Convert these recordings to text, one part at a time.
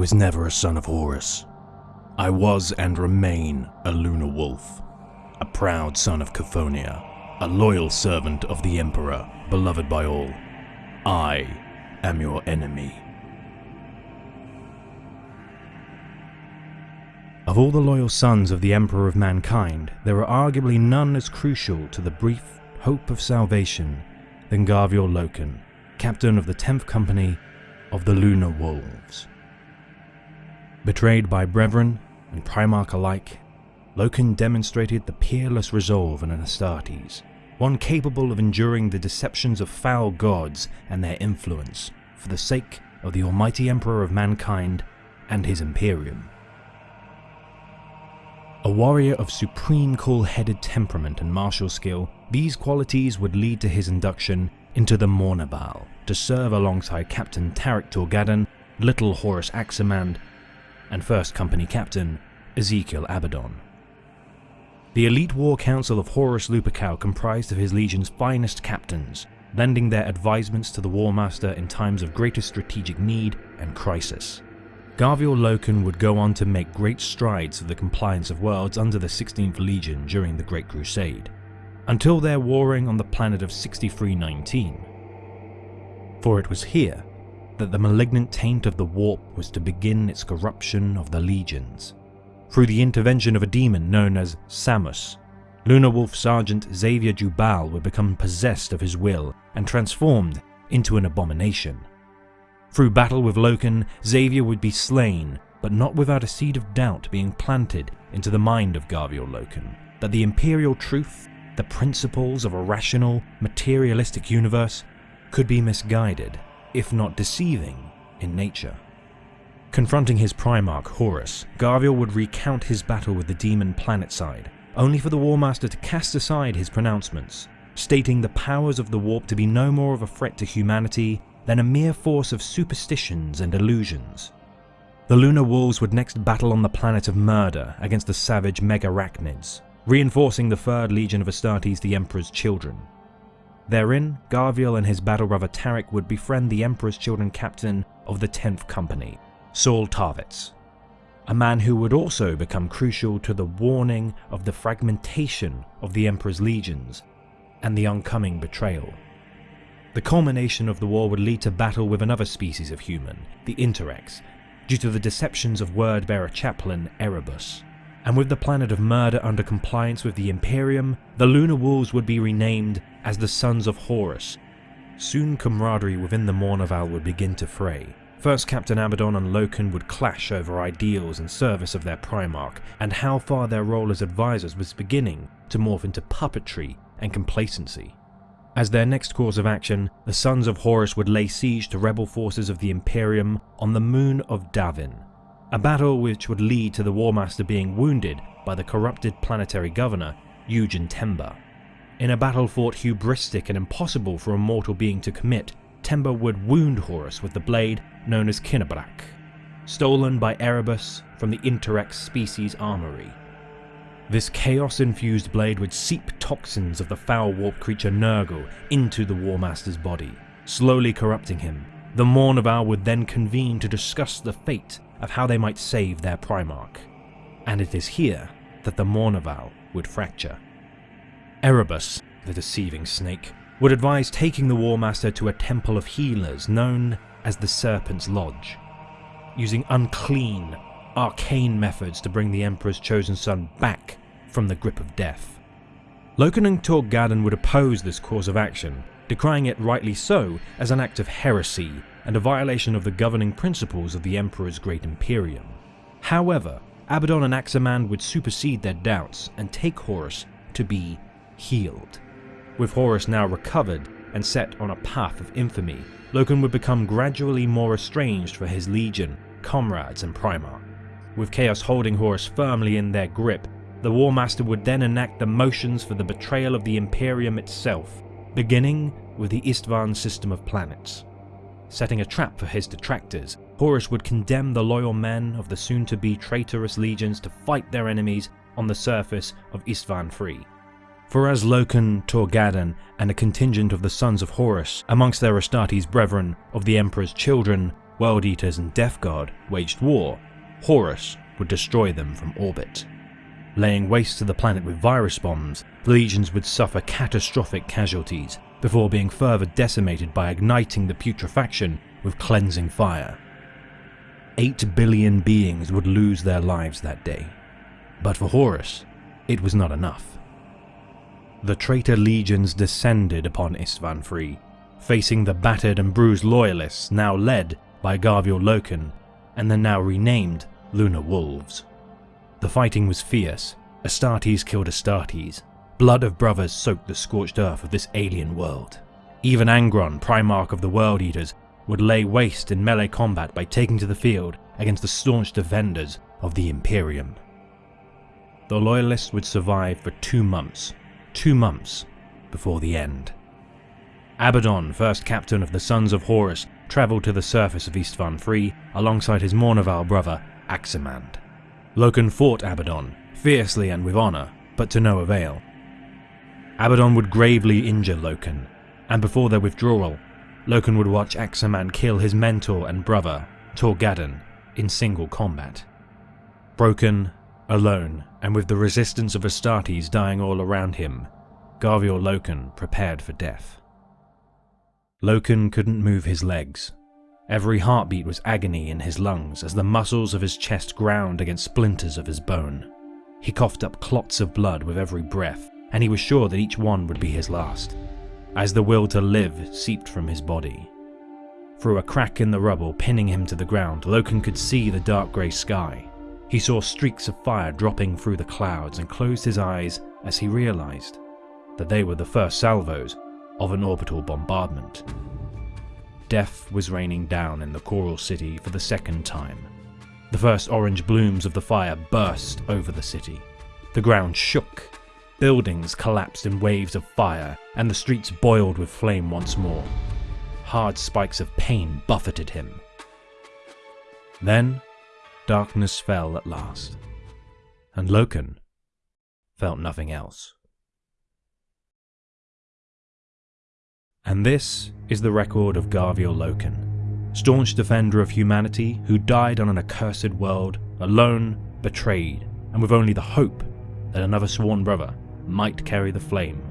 was never a son of Horus. I was and remain a lunar wolf, a proud son of Cthonia, a loyal servant of the Emperor, beloved by all. I am your enemy. Of all the loyal sons of the Emperor of Mankind, there are arguably none as crucial to the brief hope of salvation than Garviel Loken, captain of the 10th Company of the Lunar Wolves. Betrayed by brethren and Primarch alike, Loken demonstrated the peerless resolve in an Astartes, one capable of enduring the deceptions of foul gods and their influence for the sake of the almighty Emperor of mankind and his Imperium. A warrior of supreme cool-headed temperament and martial skill, these qualities would lead to his induction into the Mournival to serve alongside Captain Tarik Torgaddon, Little Horus Aximand, and First Company Captain Ezekyle Abaddon. The elite war council of Horus Lupercal comprised of his legion's finest captains, lending their advisements to the War Master in times of greatest strategic need and crisis. Garviel Loken would go on to make great strides for the compliance of worlds under the 16th Legion during the Great Crusade, until their warring on the planet of 6319. For it was here that the malignant taint of the warp was to begin its corruption of the legions through the intervention of a demon known as Samus. Lunar Wolf Sergeant Xavyer Jubal would become possessed of his will and transformed into an abomination. Through battle with Loken, Xavyer would be slain, but not without a seed of doubt being planted into the mind of Garviel Loken, that the Imperial truth, the principles of a rational, materialistic universe, could be misguided, if not deceiving, in nature. Confronting his Primarch, Horus, Garviel would recount his battle with the demon planetside, only for the War Master to cast aside his pronouncements, stating the powers of the warp to be no more of a threat to humanity than a mere force of superstitions and illusions. The Lunar Wolves would next battle on the planet of Murder against the savage Megarachnids, reinforcing the 3rd Legion of Astartes the Emperor's children. Therein, Garviel and his battle brother Tarik would befriend the Emperor's children captain of the 10th Company, Saul Tarvitz, a man who would also become crucial to the warning of the fragmentation of the Emperor's legions and the oncoming betrayal. The culmination of the war would lead to battle with another species of human, the Interex, due to the deceptions of word-bearer chaplain Erebus. And with the planet of murder under compliance with the Imperium, the Lunar Wolves would be renamed as the Sons of Horus. Soon camaraderie within the Mournival would begin to fray, First Captain Abaddon and Loken would clash over ideals and service of their Primarch, and how far their role as advisors was beginning to morph into puppetry and complacency. As their next course of action, the Sons of Horus would lay siege to rebel forces of the Imperium on the moon of Davin, a battle which would lead to the War Master being wounded by the corrupted planetary governor, Eugen Temba. In a battle fought hubristic and impossible for a mortal being to commit, Temba would wound Horus with the blade known as Kinebrach, stolen by Erebus from the Interex species armory. This chaos-infused blade would seep toxins of the foul warp creature Nurgle into the War Master's body, slowly corrupting him. The Mournival would then convene to discuss the fate of how they might save their Primarch. And it is here that the Mournival would fracture. Erebus, the deceiving snake, would advise taking the War Master to a temple of healers known as the Serpent's Lodge, using unclean, arcane methods to bring the Emperor's chosen son back from the grip of death. Loken and Torgaddon would oppose this course of action, decrying it rightly so as an act of heresy and a violation of the governing principles of the Emperor's great Imperium. However, Abaddon and Aximand would supersede their doubts and take Horus to be healed. With Horus now recovered and set on a path of infamy, Loken would become gradually more estranged for his legion, comrades and Primarch. With Chaos holding Horus firmly in their grip, the War Master would then enact the motions for the betrayal of the Imperium itself, beginning with the Isstvan system of planets. Setting a trap for his detractors, Horus would condemn the loyal men of the soon-to-be traitorous legions to fight their enemies on the surface of Isstvan III. For as Loken, Torgaddon, and a contingent of the sons of Horus, amongst their Astartes brethren of the Emperor's children, World Eaters and Death Guard waged war, Horus would destroy them from orbit. Laying waste to the planet with virus bombs, the legions would suffer catastrophic casualties before being further decimated by igniting the putrefaction with cleansing fire. Eight billion beings would lose their lives that day. But for Horus, it was not enough. The traitor legions descended upon Isstvan III, facing the battered and bruised loyalists now led by Garviel Loken and the now renamed Lunar Wolves. The fighting was fierce, Astartes killed Astartes, blood of brothers soaked the scorched earth of this alien world. Even Angron, Primarch of the World Eaters, would lay waste in melee combat by taking to the field against the staunch defenders of the Imperium. The Loyalists would survive for two months, two months before the end. Abaddon, first captain of the Sons of Horus, travelled to the surface of Isstvan III alongside his Mournival brother, Aximand. Loken fought Abaddon, fiercely and with honour, but to no avail. Abaddon would gravely injure Loken, and before their withdrawal, Loken would watch Aximand kill his mentor and brother, Torgaddon, in single combat. Broken, alone, and with the resistance of Astartes dying all around him, Garviel Loken prepared for death. Loken couldn't move his legs. Every heartbeat was agony in his lungs as the muscles of his chest ground against splinters of his bone. He coughed up clots of blood with every breath, and he was sure that each one would be his last, as the will to live seeped from his body. Through a crack in the rubble pinning him to the ground, Loken could see the dark grey sky. He saw streaks of fire dropping through the clouds and closed his eyes as he realized that they were the first salvos of an orbital bombardment. Death was raining down in the Choral City for the second time. The first orange blooms of the fire burst over the city. The ground shook, buildings collapsed in waves of fire, and the streets boiled with flame once more. Hard spikes of pain buffeted him. Then, darkness fell at last, and Loken felt nothing else. And this is the record of Garviel Loken, staunch defender of humanity who died on an accursed world, alone, betrayed, and with only the hope that another sworn brother might carry the flame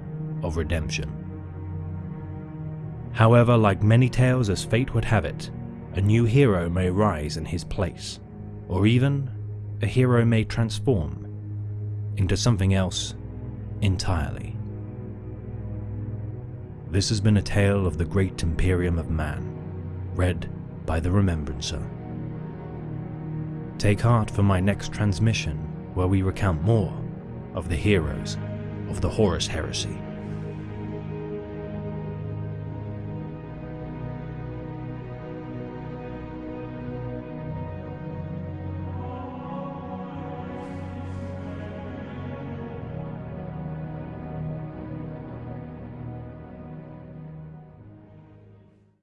of redemption. However, like many tales as fate would have it, a new hero may rise in his place, or even a hero may transform into something else entirely. This has been a tale of the great Imperium of Man, read by the Remembrancer. Take heart for my next transmission, where we recount more of the heroes of the Horus Heresy.